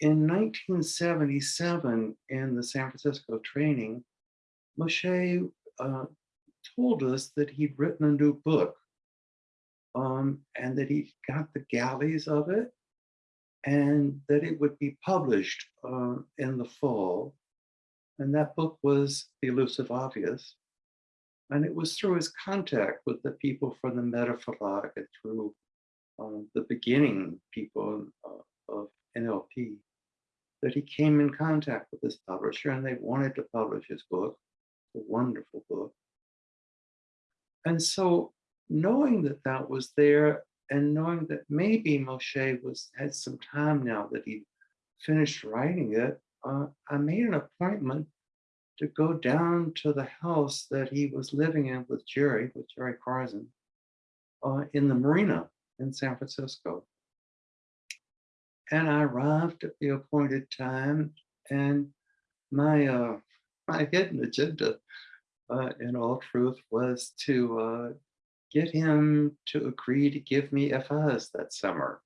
in 1977, in the San Francisco training, Moshe uh, told us that he'd written a new book um, and that he got the galleys of it and that it would be published uh, in the fall. And that book was The Elusive Obvious. And it was through his contact with the people from the Metaphilog and through um, the beginning people uh, of NLP that he came in contact with this publisher and they wanted to publish his book, a wonderful book. And so knowing that that was there and knowing that maybe Moshe was had some time now that he finished writing it, uh, I made an appointment to go down to the house that he was living in with Jerry, with Jerry Karzen, uh, in the marina in San Francisco. And I arrived at the appointed time, and my uh, my hidden agenda, uh, in all truth, was to uh, get him to agree to give me FIs that summer,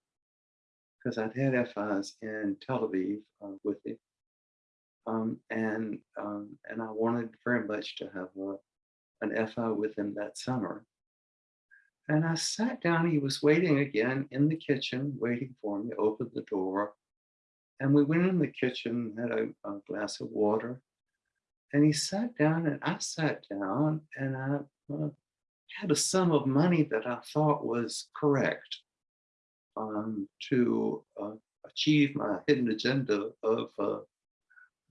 because I'd had FIs in Tel Aviv uh, with him, um, and um, and I wanted very much to have a, an FI with him that summer. And I sat down, he was waiting again in the kitchen, waiting for me, opened the door. And we went in the kitchen, had a, a glass of water. And he sat down and I sat down and I uh, had a sum of money that I thought was correct um, to uh, achieve my hidden agenda of, uh,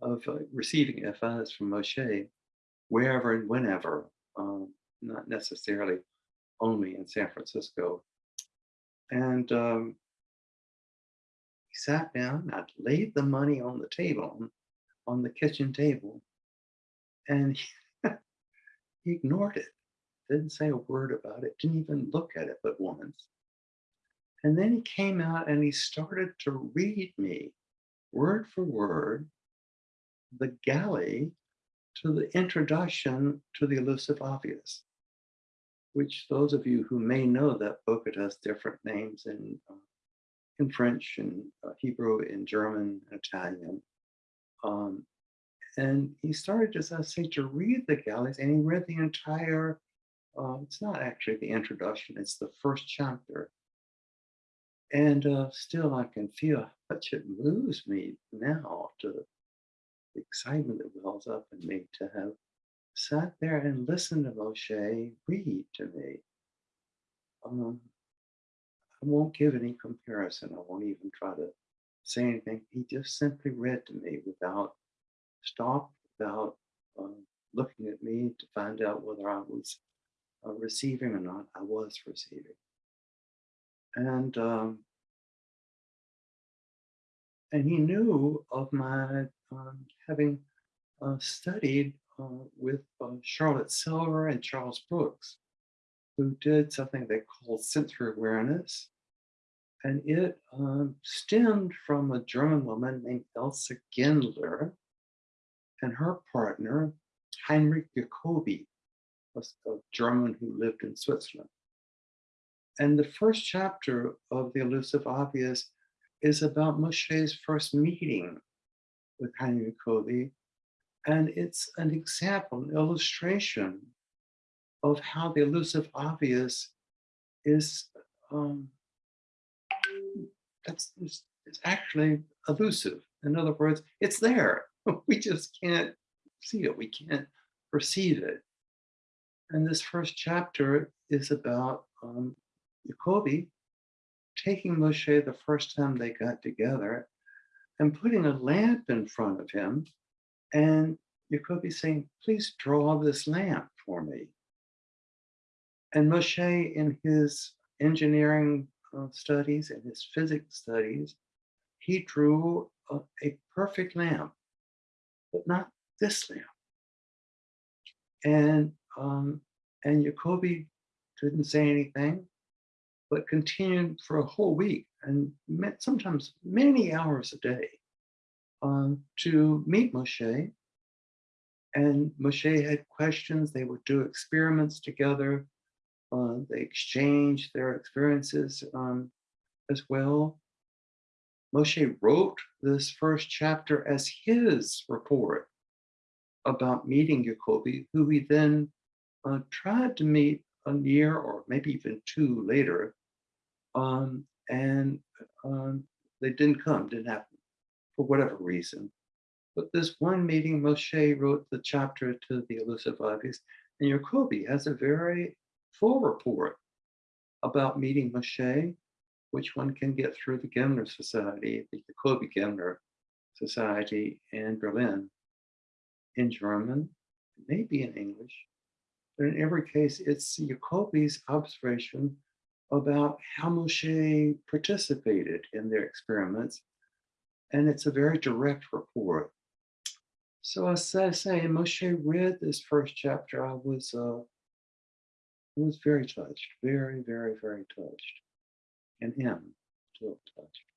of uh, receiving FIs from Moshe wherever and whenever, um, not necessarily only in San Francisco. And um, he sat down, I laid the money on the table, on the kitchen table, and he, he ignored it. Didn't say a word about it, didn't even look at it but once. And then he came out and he started to read me word for word the galley to the introduction to the elusive obvious which those of you who may know that book, it has different names in, uh, in French and uh, Hebrew, in German, and Italian. Um, and he started, as I say, to read the galleys, and he read the entire, uh, it's not actually the introduction, it's the first chapter. And uh, still I can feel how much it moves me now to the excitement that wells up in me to have sat there and listened to Moshe read to me. Um, I won't give any comparison. I won't even try to say anything. He just simply read to me without stop, without um, looking at me to find out whether I was uh, receiving or not. I was receiving. And um, and he knew of my um, having uh, studied with uh, Charlotte Selver and Charles Brooks, who did something they called sensory awareness. And it um, stemmed from a German woman named Elsa Gindler and her partner, Heinrich Jacoby, a German who lived in Switzerland. And the first chapter of The Elusive Obvious is about Moshe's first meeting with Heinrich Jacoby and it's an example, an illustration of how the elusive obvious is um, that's it's, it's actually elusive. In other words, it's there. We just can't see it. We can't perceive it. And this first chapter is about um, Jacoby taking Moshe the first time they got together and putting a lamp in front of him and you could be saying, please draw this lamp for me. And Moshe, in his engineering uh, studies and his physics studies, he drew a, a perfect lamp, but not this lamp. And um, and Jacoby didn't say anything, but continued for a whole week and met sometimes many hours a day um, to meet Moshe. And Moshe had questions. They would do experiments together. Uh, they exchanged their experiences um, as well. Moshe wrote this first chapter as his report about meeting Jacoby, who he then uh, tried to meet a year or maybe even two later. Um, and um, they didn't come, didn't happen for whatever reason. But this one meeting, Moshe wrote the chapter to the elusive obvious, and Jacoby has a very full report about meeting Moshe, which one can get through the Gindler Society, the Jacoby Gindler Society in Berlin, in German, maybe in English. But in every case, it's Jacoby's observation about how Moshe participated in their experiments. And it's a very direct report. So as I say, Moshe read this first chapter, I was uh, was very touched, very, very, very touched. And him too touched.